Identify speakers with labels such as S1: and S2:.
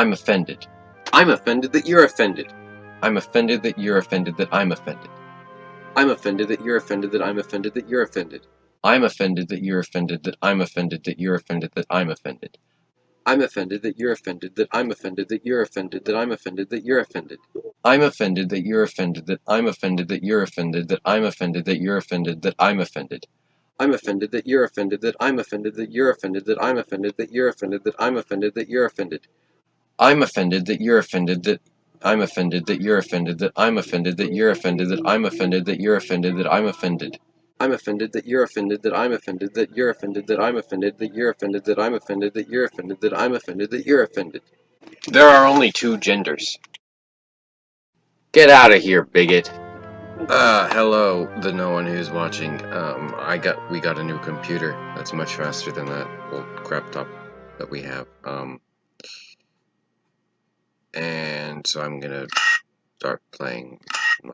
S1: I'm offended.
S2: I'm offended that you're offended.
S1: I'm offended that you're offended that I'm offended.
S2: I'm offended that you're offended that I'm offended that you're offended.
S1: I'm offended that you're offended that I'm offended that you're offended that I'm offended.
S2: I'm offended that you're offended that I'm offended that you're offended that I'm offended that you're offended.
S1: I'm offended that you're offended that I'm offended that you're offended that I'm offended that you're offended that I'm offended.
S2: I'm offended that you're offended that I'm offended that you're offended that I'm offended that you're offended that I'm offended that you're offended.
S1: I'm offended that you're offended that I'm offended that you're offended that I'm offended that you're offended that I'm offended that you're offended that I'm offended.
S2: I'm offended that you're offended that I'm offended that you're offended that I'm offended that you're offended that I'm offended that you're offended that I'm offended that you're offended.
S1: There are only two genders. Get out of here, bigot. Uh, hello, the no one who's watching. Um, I got, we got a new computer that's much faster than that old crap top that we have. Um, so I'm gonna start playing